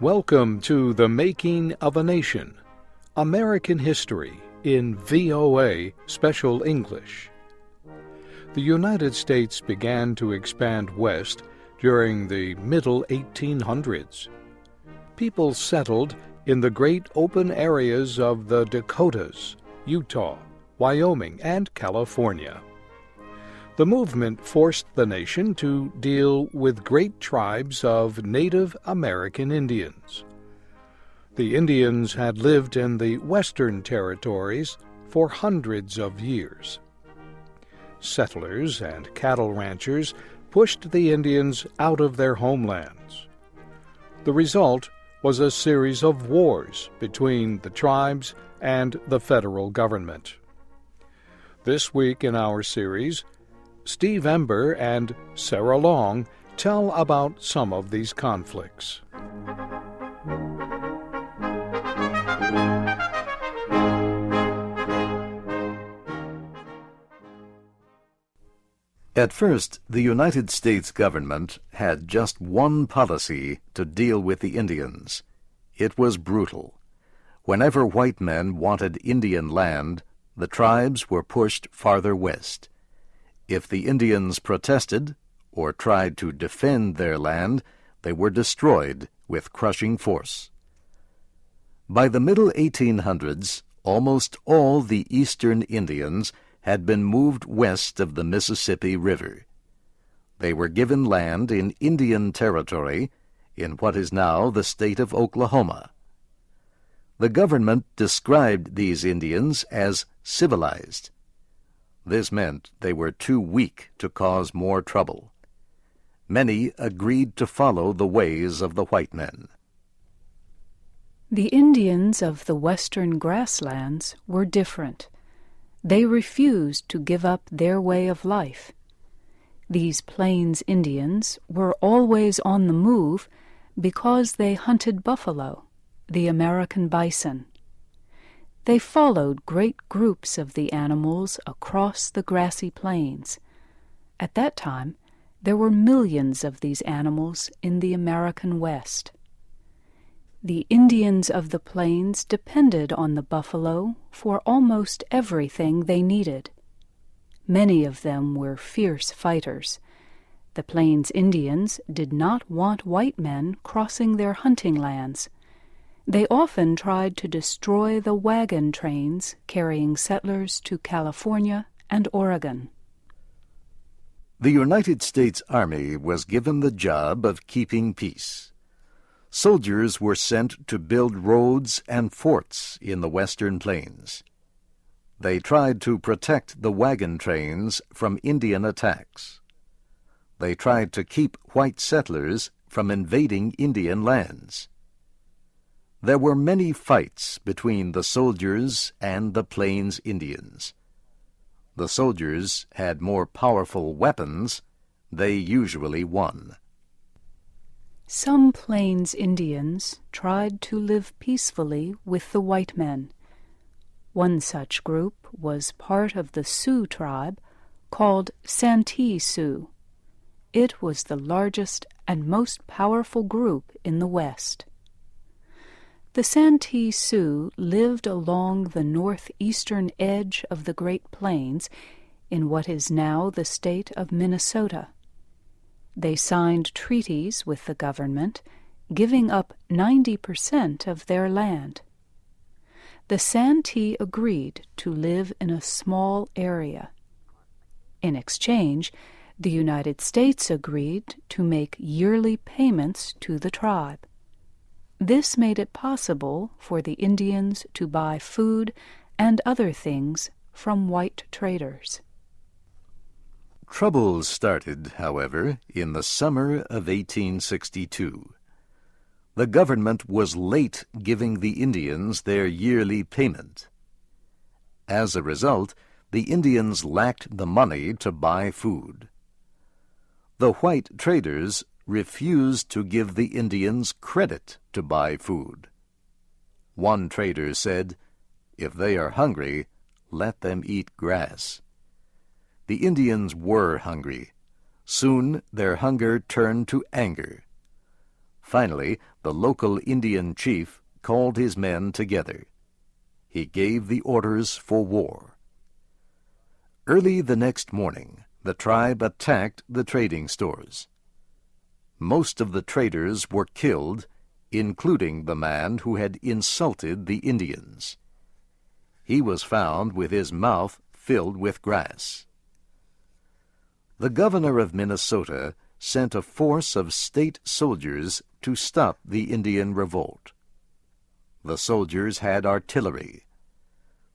Welcome to The Making of a Nation American History in VOA Special English. The United States began to expand west during the middle 1800s. People settled in the great open areas of the Dakotas, Utah, Wyoming, and California. The movement forced the nation to deal with great tribes of Native American Indians. The Indians had lived in the western territories for hundreds of years. Settlers and cattle ranchers pushed the Indians out of their homelands. The result was a series of wars between the tribes and the federal government. This week in our series, Steve Ember and Sarah Long tell about some of these conflicts. At first, the United States government had just one policy to deal with the Indians. It was brutal. Whenever white men wanted Indian land, the tribes were pushed farther west. If the Indians protested or tried to defend their land, they were destroyed with crushing force. By the middle 1800s, almost all the eastern Indians had been moved west of the Mississippi River. They were given land in Indian Territory in what is now the state of Oklahoma. The government described these Indians as civilized. This meant they were too weak to cause more trouble. Many agreed to follow the ways of the white men. The Indians of the western grasslands were different. They refused to give up their way of life. These Plains Indians were always on the move because they hunted buffalo, the American bison. They followed great groups of the animals across the grassy plains. At that time, there were millions of these animals in the American West. The Indians of the plains depended on the buffalo for almost everything they needed. Many of them were fierce fighters. The Plains Indians did not want white men crossing their hunting lands. They often tried to destroy the wagon trains carrying settlers to California and Oregon. The United States Army was given the job of keeping peace. Soldiers were sent to build roads and forts in the western plains. They tried to protect the wagon trains from Indian attacks. They tried to keep white settlers from invading Indian lands. There were many fights between the soldiers and the Plains Indians. The soldiers had more powerful weapons. They usually won. Some Plains Indians tried to live peacefully with the white men. One such group was part of the Sioux tribe called Santee Sioux. It was the largest and most powerful group in the West. The Santee Sioux lived along the northeastern edge of the Great Plains in what is now the state of Minnesota. They signed treaties with the government, giving up 90% of their land. The Santee agreed to live in a small area. In exchange, the United States agreed to make yearly payments to the tribe. This made it possible for the Indians to buy food and other things from white traders. Troubles started, however, in the summer of 1862. The government was late giving the Indians their yearly payment. As a result, the Indians lacked the money to buy food. The white traders refused to give the Indians credit to buy food. One trader said, If they are hungry, let them eat grass. The Indians were hungry. Soon their hunger turned to anger. Finally, the local Indian chief called his men together. He gave the orders for war. Early the next morning, the tribe attacked the trading stores. Most of the traders were killed, including the man who had insulted the Indians. He was found with his mouth filled with grass. The governor of Minnesota sent a force of state soldiers to stop the Indian revolt. The soldiers had artillery.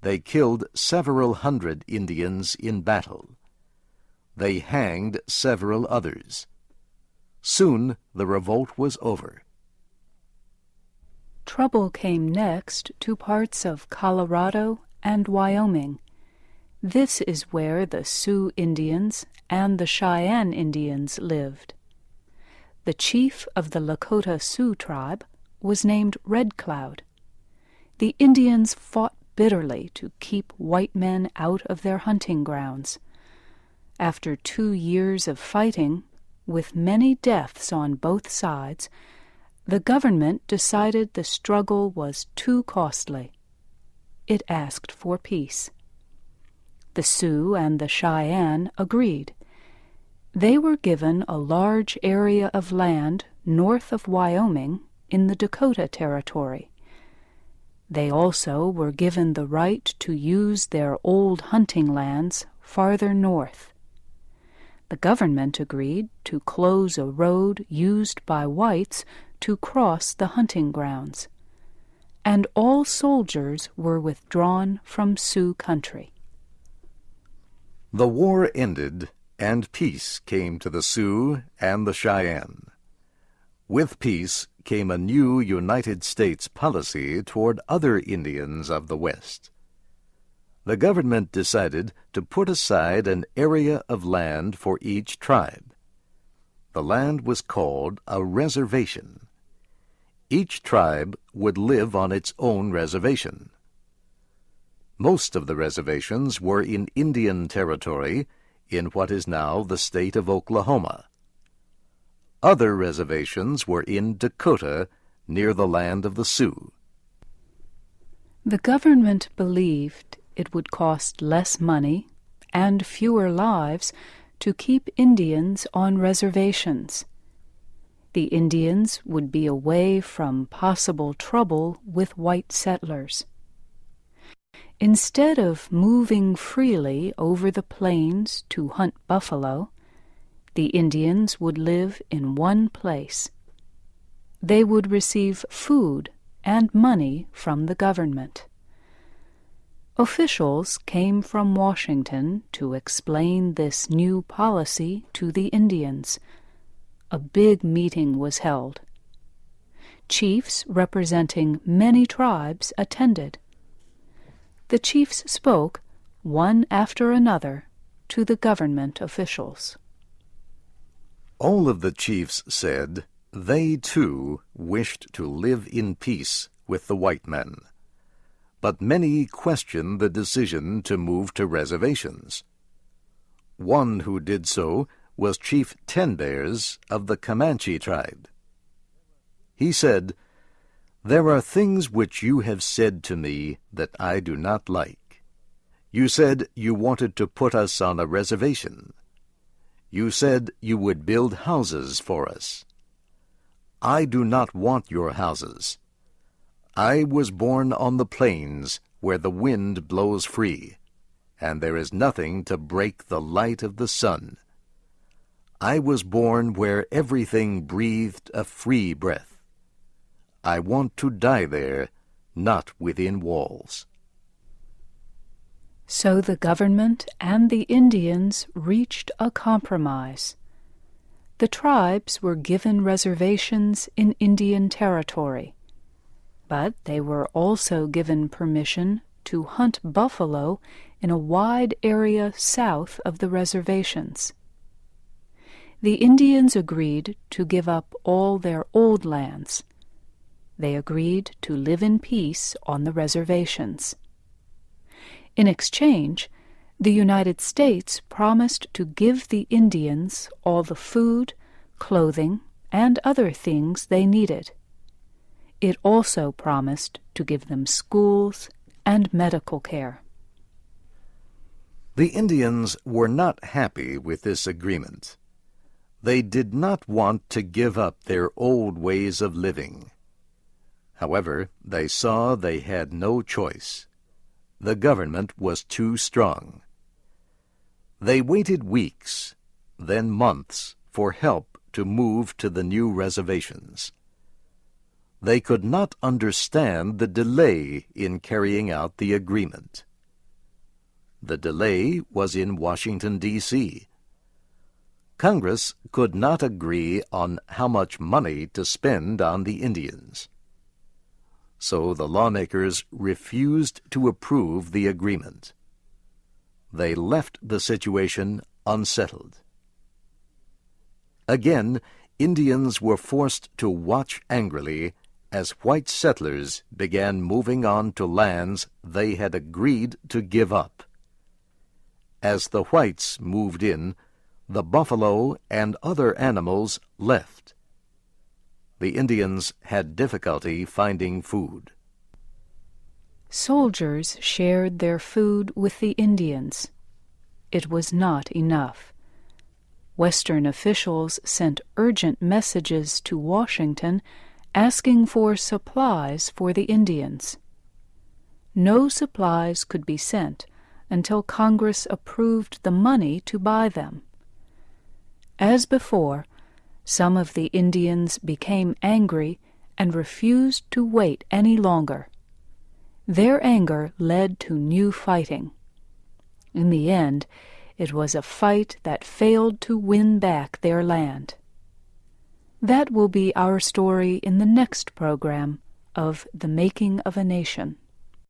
They killed several hundred Indians in battle. They hanged several others. Soon the revolt was over. Trouble came next to parts of Colorado and Wyoming. This is where the Sioux Indians and the Cheyenne Indians lived. The chief of the Lakota Sioux tribe was named Red Cloud. The Indians fought bitterly to keep white men out of their hunting grounds. After two years of fighting, with many deaths on both sides, the government decided the struggle was too costly. It asked for peace. The Sioux and the Cheyenne agreed. They were given a large area of land north of Wyoming in the Dakota Territory. They also were given the right to use their old hunting lands farther north. The government agreed to close a road used by whites to cross the hunting grounds, and all soldiers were withdrawn from Sioux country. The war ended, and peace came to the Sioux and the Cheyenne. With peace came a new United States policy toward other Indians of the West. The government decided to put aside an area of land for each tribe. The land was called a reservation. Each tribe would live on its own reservation. Most of the reservations were in Indian Territory in what is now the state of Oklahoma. Other reservations were in Dakota near the land of the Sioux. The government believed it would cost less money and fewer lives to keep Indians on reservations. The Indians would be away from possible trouble with white settlers. Instead of moving freely over the plains to hunt buffalo, the Indians would live in one place. They would receive food and money from the government. Officials came from Washington to explain this new policy to the Indians. A big meeting was held. Chiefs representing many tribes attended. The chiefs spoke, one after another, to the government officials. All of the chiefs said they too wished to live in peace with the white men but many questioned the decision to move to reservations. One who did so was Chief Ten Bears of the Comanche tribe. He said, There are things which you have said to me that I do not like. You said you wanted to put us on a reservation. You said you would build houses for us. I do not want your houses. I was born on the plains where the wind blows free, and there is nothing to break the light of the sun. I was born where everything breathed a free breath. I want to die there, not within walls. So the government and the Indians reached a compromise. The tribes were given reservations in Indian Territory but they were also given permission to hunt buffalo in a wide area south of the reservations. The Indians agreed to give up all their old lands. They agreed to live in peace on the reservations. In exchange, the United States promised to give the Indians all the food, clothing, and other things they needed. It also promised to give them schools and medical care. The Indians were not happy with this agreement. They did not want to give up their old ways of living. However, they saw they had no choice. The government was too strong. They waited weeks, then months, for help to move to the new reservations. They could not understand the delay in carrying out the agreement. The delay was in Washington, D.C. Congress could not agree on how much money to spend on the Indians. So the lawmakers refused to approve the agreement. They left the situation unsettled. Again, Indians were forced to watch angrily as white settlers began moving on to lands they had agreed to give up. As the whites moved in, the buffalo and other animals left. The Indians had difficulty finding food. Soldiers shared their food with the Indians. It was not enough. Western officials sent urgent messages to Washington asking for supplies for the Indians. No supplies could be sent until Congress approved the money to buy them. As before, some of the Indians became angry and refused to wait any longer. Their anger led to new fighting. In the end, it was a fight that failed to win back their land. That will be our story in the next program of The Making of a Nation.